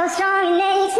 so strong it makes